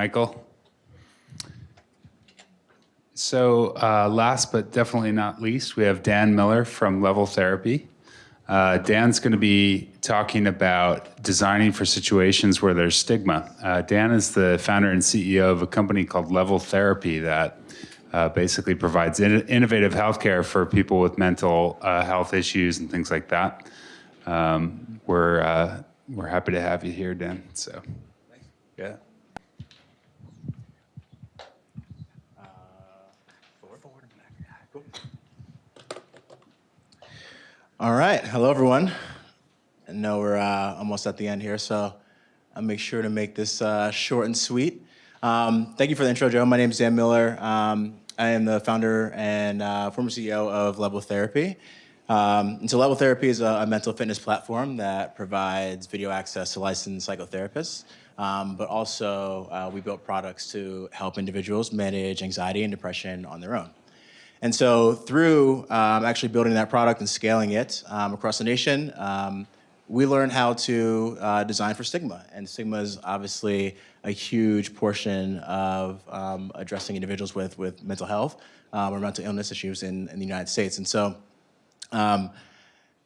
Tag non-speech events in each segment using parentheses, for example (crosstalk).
Michael. So uh, last but definitely not least, we have Dan Miller from Level Therapy. Uh, Dan's going to be talking about designing for situations where there's stigma. Uh, Dan is the founder and CEO of a company called Level Therapy that uh, basically provides in innovative healthcare for people with mental uh, health issues and things like that. Um, we're uh, we're happy to have you here, Dan. So, yeah. All right, hello everyone. I know we're uh, almost at the end here, so I'll make sure to make this uh, short and sweet. Um, thank you for the intro, Joe. My name is Dan Miller. Um, I am the founder and uh, former CEO of Level Therapy. Um, and so Level Therapy is a, a, mental fitness platform that provides video access to licensed psychotherapists, um, but also uh, we built products to help individuals manage anxiety and depression on their own. And so through um, actually building that product and scaling it um, across the nation, um, we learned how to uh, design for stigma. And stigma is obviously a huge portion of um, addressing individuals with, with mental health um, or mental illness issues in, in the United States. And so um,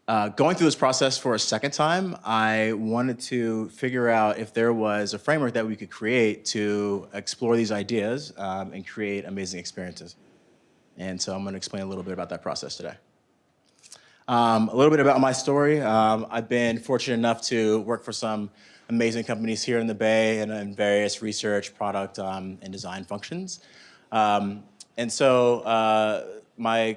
uh, going through this process for a second time, I wanted to figure out if there was a framework that we could create to explore these ideas and create amazing experiences. And so I'm going to explain a little bit about that process today. Um, a little bit about my story. Um, I've been fortunate enough to work for some amazing companies here in the Bay and in various research, product, um, and design functions. Um, and so uh, my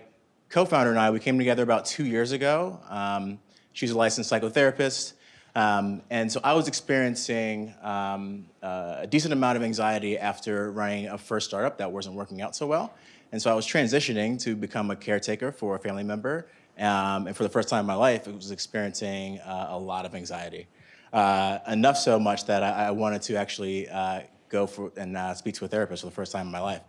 co-founder and I, we came together about two years ago. Um, she's a licensed psychotherapist. Um, and so I was experiencing um, uh, a decent amount of anxiety after running a first startup that wasn't working out so well. And so I was transitioning to become a caretaker for a family member. Um, and for the first time in my life, I was experiencing uh, a lot of anxiety. Uh, enough so much that I, I wanted to actually uh, go for and uh, speak to a therapist for the first time in my life.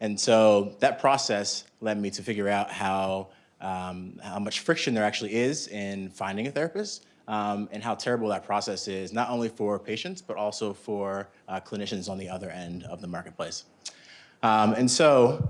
And so that process led me to figure out how, um, how much friction there actually is in finding a therapist um, and how terrible that process is, not only for patients, but also for uh, clinicians on the other end of the marketplace. Um, and so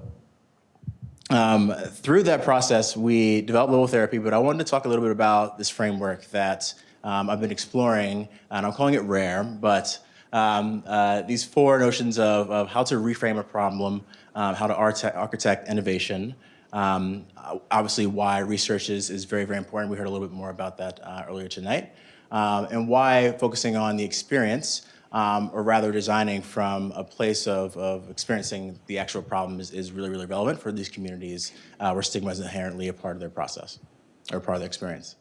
um, through that process, we developed Level Therapy, but I wanted to talk a little bit about this framework that um, I've been exploring, and I'm calling it RARE, but um, uh, these four notions of, of, how to reframe a problem, um, how to architect innovation, um, obviously why research is, is very, very important. We heard a little bit more about that uh, earlier tonight, um, and why focusing on the experience um, or rather designing from a place of, of experiencing the actual problem is, is really, really relevant for these communities uh, where stigma is inherently a part of their process or part of their experience.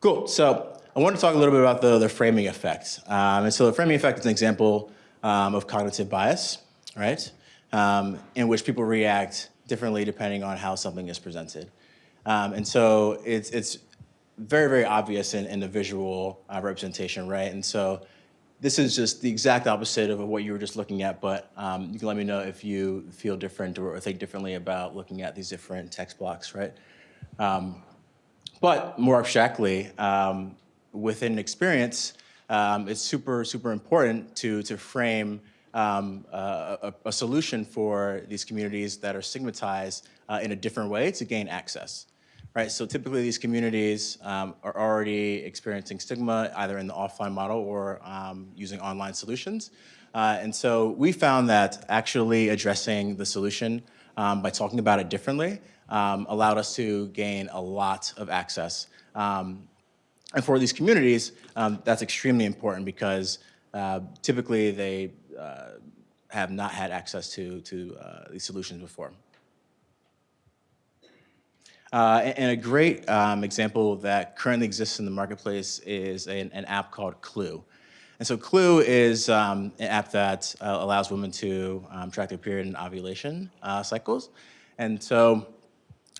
Cool, so I want to talk a little bit about the, the framing effect. Um, and so the framing effect is an example um, of cognitive bias, right? Um, in which people react differently depending on how something is presented. Um, and so it's, it's very, very obvious in, in the visual uh, representation, right? And so this is just the exact opposite of what you were just looking at, but um, you can let me know if you feel different or, think differently about looking at these different text blocks, right? Um, but more abstractly, um, within experience, um, it's super, super important to, to frame um, a, a, solution for these communities that are stigmatized uh, in a different way to gain access right? So typically these communities um, are already experiencing stigma either in the offline model or um, using online solutions. Uh, and so we found that actually addressing the solution um, by talking about it differently um, allowed us to gain a lot of access. Um, and for these communities, that's extremely important because uh, typically they uh, have not had access to, to uh, these solutions before. Uh, and a great um, example that currently exists in the marketplace is an, an app called Clue. And so Clue is um, an app that uh, allows women to um, track their period and ovulation uh, cycles. And so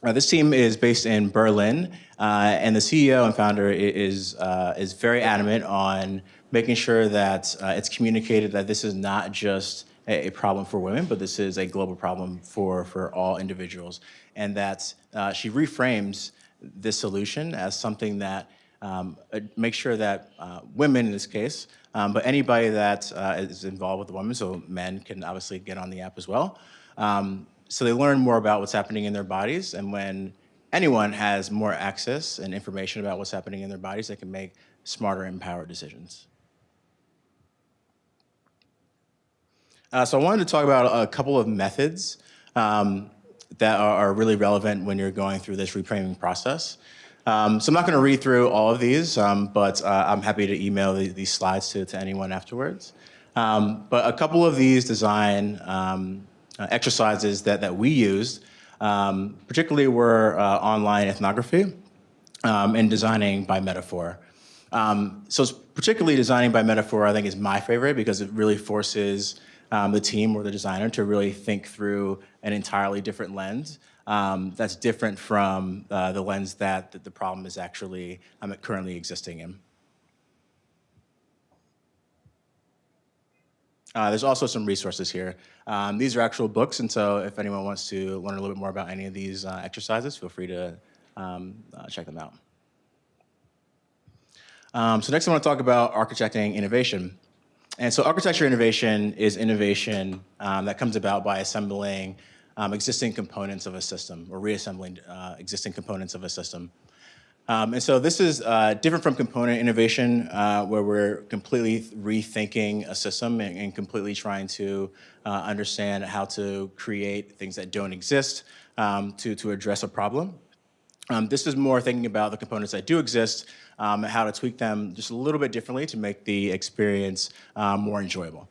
uh, this team is based in Berlin, uh, and the CEO and founder is, uh, is very adamant on making sure that it's communicated that this is not just a, problem for women, but this is a global problem for, for all individuals. And that uh, she reframes this solution as something that um, uh, make sure that uh, women in this case, um, but anybody that uh, is involved with the woman, so men can obviously get on the app as well. Um, so they learn more about what's happening in their bodies, and when anyone has more access and information about what's happening in their bodies, they can make smarter, empowered decisions. Uh, so I wanted to talk about a couple of methods um, that are, are, really relevant when you're going through this reframing process. Um, so I'm not going to read through all of these, um, but uh, I'm happy to email the, these slides to, to anyone afterwards. Um, but a couple of these design um, uh, exercises that, that we used, um, particularly were uh, online ethnography and designing by metaphor. so particularly designing by metaphor, I think, is my favorite because it really forces um, the team or the designer to really think through an entirely different lens um, that's different from uh, the lens that, that, the problem is actually um, currently existing in. Uh, there's also some resources here. Um, these are actual books, and so if anyone wants to learn a little bit more about any of these uh, exercises, feel free to um, uh, check them out. Um, so next I want to talk about architecting innovation. And so architecture innovation is innovation um, that comes about by assembling um, existing components of a system or reassembling uh, existing components of a system. Um, and so this is uh, different from component innovation uh, where we're completely rethinking a system and, and completely trying to uh, understand how to create things that don't exist um, to, to address a problem. Um, this is more thinking about the components that do exist um, how to tweak them just a little bit differently to make the experience um, more enjoyable.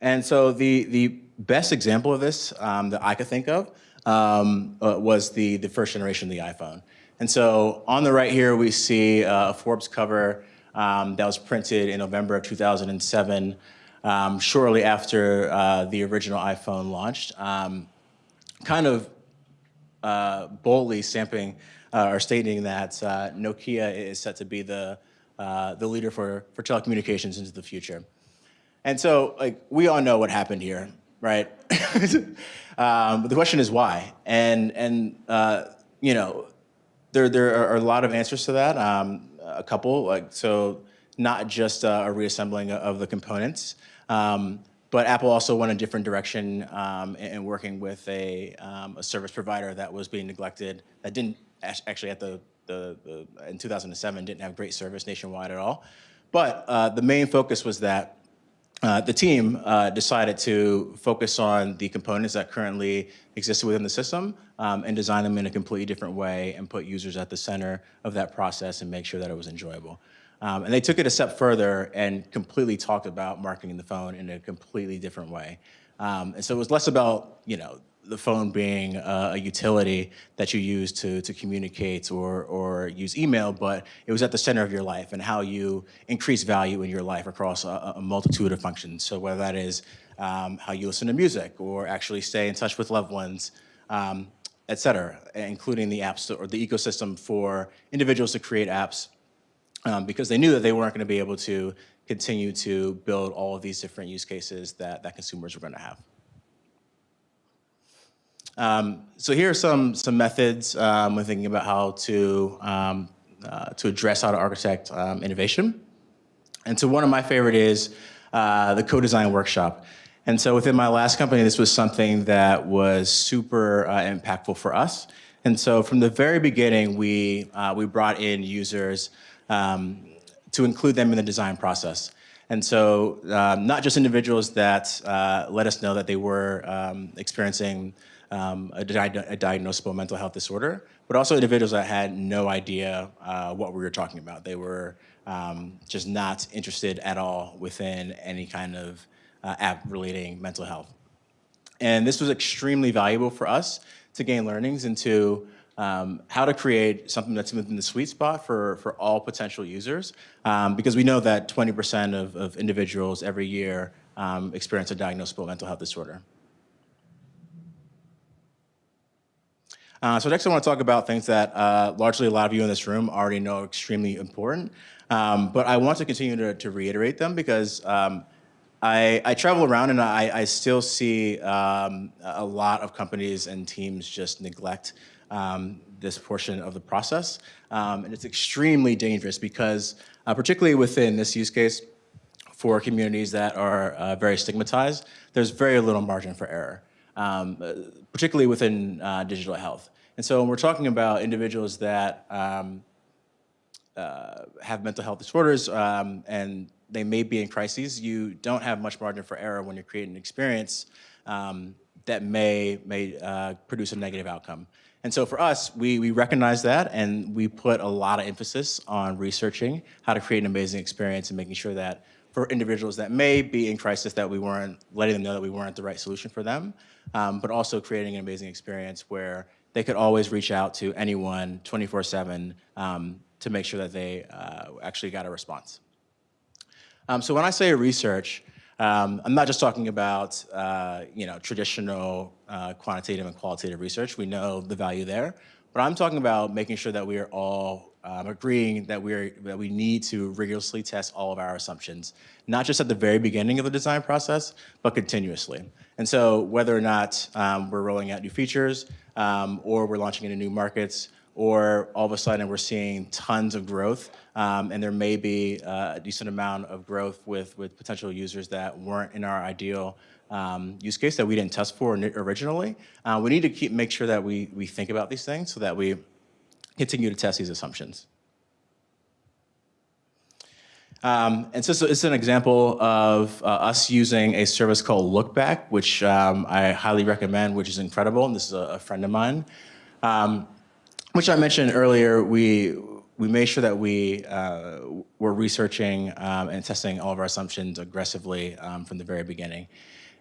And so the, the best example of this um, that I could think of um, uh, was the, the first generation of the iPhone. And so on the right here, we see a Forbes cover um, that was printed in November of 2007, um, shortly after uh, the original iPhone launched. kind of uh, boldly stamping uh, or stating that uh, Nokia is set to be the, uh, the leader for, for telecommunications into the future. And so, like, we all know what happened here, right? (laughs) um, but the question is why? And, and you know, there, there are a lot of answers to that. Um, a couple, like, so not just uh, a reassembling of the components, um, but Apple also went a different direction um, in, working with a, um, a, service provider that was being neglected, that didn't actually at the, the, the, in 2007 didn't have great service nationwide at all. But uh, the main focus was that uh, the team uh, decided to focus on the components that currently existed within the system um, and design them in a completely different way and put users at the center of that process and make sure that it was enjoyable. Um, and they took it a step further and completely talked about marketing the phone in a completely different way. Um, and so it was less about, you know, the phone being uh, a utility that you use to, to communicate or, or use email, but it was at the center of your life and how you increase value in your life across a, a multitude of functions. So whether that is um, how you listen to music or actually stay in touch with loved ones, um, et cetera, including the apps or the ecosystem for individuals to create apps um, because they knew that they weren't going to be able to continue to build all of these different use cases that, that consumers were going to have. Um, so here are some, some methods um, when thinking about how to, um, uh, to address how to architect um, innovation. And so one of my favorite is uh, the co-design workshop. And so within my last company, this was something that was super uh, impactful for us. And so from the very beginning, we, uh, we brought in users um, to include them in the design process. And so um, not just individuals that uh, let us know that they were um, experiencing um, a, di a, diagnosable mental health disorder, but also individuals that had no idea uh, what we were talking about. They were um, just not interested at all within any kind of uh, app relating mental health. And this was extremely valuable for us to gain learnings into um, how to create something that's within the sweet spot for, for all potential users, um, because we know that 20% of, of individuals every year um, experience a diagnosable mental health disorder. Uh, so next I want to talk about things that uh, largely a lot of you in this room already know are extremely important, um, but I want to continue to, to reiterate them because um, I, I, travel around and I, I still see um, a lot of companies and teams just neglect um, this portion of the process. Um, and it's extremely dangerous because, uh, particularly within this use case, for communities that are uh, very stigmatized, there's very little margin for error, um, uh, particularly within uh, digital health. And so when we're talking about individuals that um, uh, have mental health disorders um, and they may be in crises, you don't have much margin for error when you're creating an experience um, that may, may uh, produce a negative outcome. And so for us, we, we recognize that and we put a lot of emphasis on researching how to create an amazing experience and making sure that for individuals that may be in crisis that we weren't letting them know that we weren't the right solution for them, um, but also creating an amazing experience where they could always reach out to anyone 24-7 um, to make sure that they uh, actually got a response. Um, so when I say research, um, I'm not just talking about uh, you know traditional uh, quantitative and qualitative research. We know the value there, but I'm talking about making sure that we are all um, agreeing that we that we need to rigorously test all of our assumptions, not just at the very beginning of the design process, but continuously. And so whether or not um, we're rolling out new features um, or we're launching into new markets, or all of a sudden we're seeing tons of growth, um, and there may be uh, a decent amount of growth with, with potential users that weren't in our ideal um, use case that we didn't test for originally. Uh, we need to keep make sure that we, we think about these things so that we continue to test these assumptions. Um, and so it's an example of uh, us using a service called Lookback, which um, I highly recommend, which is incredible. And this is a, a friend of mine. Um, which I mentioned earlier, we we made sure that we uh, were researching um, and testing all of our assumptions aggressively um, from the very beginning.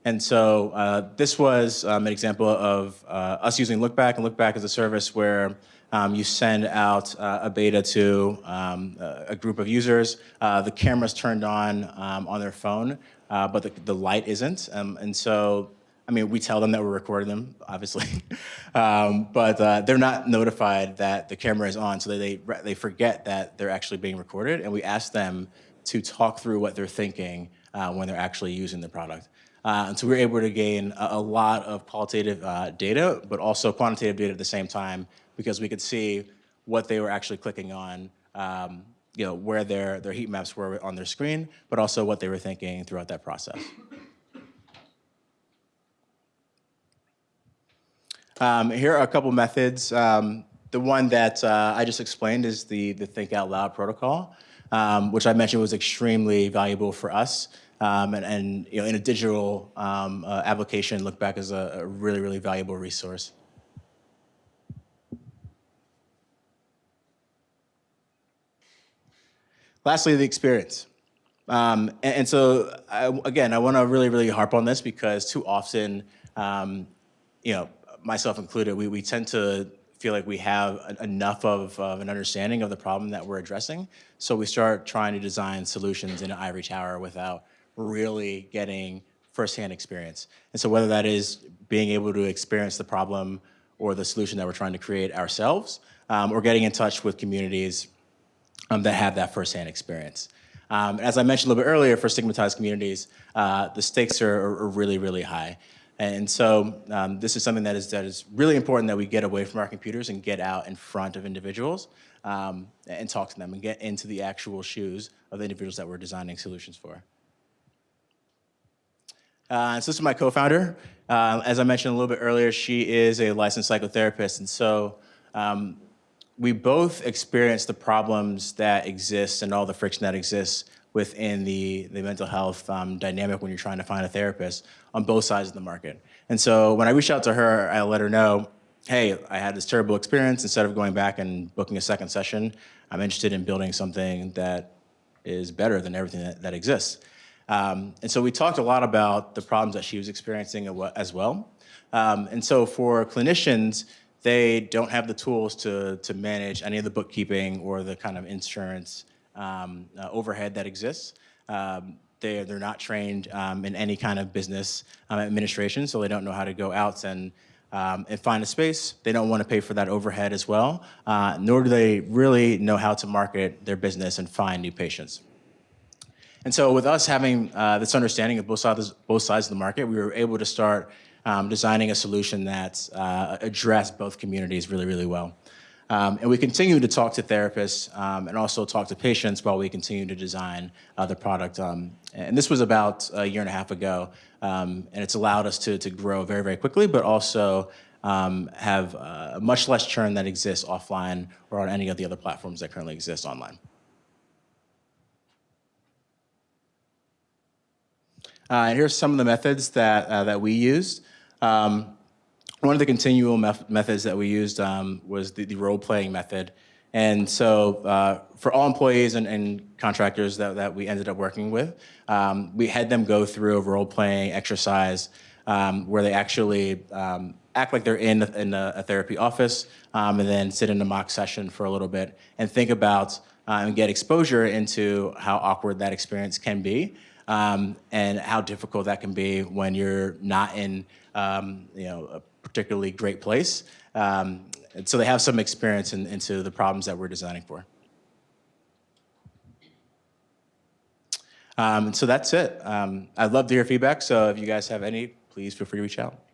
And so uh, this was um, an example of uh, us using Lookback, and Lookback is a service where um, you send out uh, a beta to um, a group of users. Uh, the camera's turned on um, on their phone, uh, but the, the light isn't. and so I mean, we tell them that we're recording them, obviously, (laughs) um, but uh, they're not notified that the camera is on, so they, they forget that they're actually being recorded, and we ask them to talk through what they're thinking uh, when they're actually using the product. Uh, and so we are able to gain a, a lot of qualitative uh, data, but also quantitative data at the same time, because we could see what they were actually clicking on, um, you know, where their, their heat maps were on their screen, but also what they were thinking throughout that process. Um, here are a couple methods. Um, the one that uh, I just explained is the, the Think Out Loud protocol, um, which I mentioned was extremely valuable for us. Um, and, and, you know, in a digital um, uh, application, Lookback as a, a really, really valuable resource. Lastly, the experience. Um, and, and, so, I, again, I want to really, really harp on this because too often, um, you know, myself included, we, we tend to feel like we have enough of, of, an understanding of the problem that we're addressing. So we start trying to design solutions in an ivory tower without really getting firsthand experience. And so whether that is being able to experience the problem or the solution that we're trying to create ourselves, um, or getting in touch with communities um, that have that firsthand experience. Um, as I mentioned a little bit earlier, for stigmatized communities, uh, the stakes are, are really, really high. And so um, this is something that is, that is really important that we get away from our computers and get out in front of individuals um, and talk to them and get into the actual shoes of the individuals that we're designing solutions for. Uh, so this is my co-founder. Uh, as I mentioned a little bit earlier, she is a licensed psychotherapist. And so um, we both experience the problems that exist and all the friction that exists within the, the mental health um, dynamic when you're trying to find a therapist on both sides of the market. And so when I reached out to her, I let her know, hey, I had this terrible experience. Instead of going back and booking a second session, I'm interested in building something that is better than everything that, that exists. Um, and so we talked a lot about the problems that she was experiencing as well. Um, and so for clinicians, they don't have the tools to, to manage any of the bookkeeping or the kind of insurance um, uh, overhead that exists. Um, they, they're not trained um, in any kind of business um, administration, so they don't know how to go out and, um, and find a space. They don't want to pay for that overhead as well, uh, nor do they really know how to market their business and find new patients. And so with us having uh, this understanding of both sides, both sides of the market, we were able to start um, designing a solution that uh, addressed both communities really, really well. Um, and we continue to talk to therapists um, and also talk to patients while we continue to design uh, the product. Um, and this was about a year and a half ago, um, and it's allowed us to, to grow very, very quickly, but also um, have uh, much less churn that exists offline or on any of the other platforms that currently exist online. Uh, and here's some of the methods that, uh, that we used. Um, one of the continual meth methods that we used um, was the, the role-playing method. And so uh, for all employees and, and contractors that, that we ended up working with, um, we had them go through a role-playing exercise um, where they actually um, act like they're in, in a, a therapy office um, and then sit in a mock session for a little bit and think about uh, and get exposure into how awkward that experience can be um, and how difficult that can be when you're not in um, you know, a particularly great place. Um, and so they have some experience in, into the problems that we're designing for. Um, and so that's it. Um, I'd love to hear feedback, so if you guys have any, please feel free to reach out.